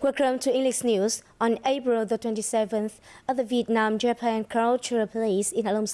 Welcome to English News. On April the 27th, at the Vietnam-Japan Cultural Place in Halong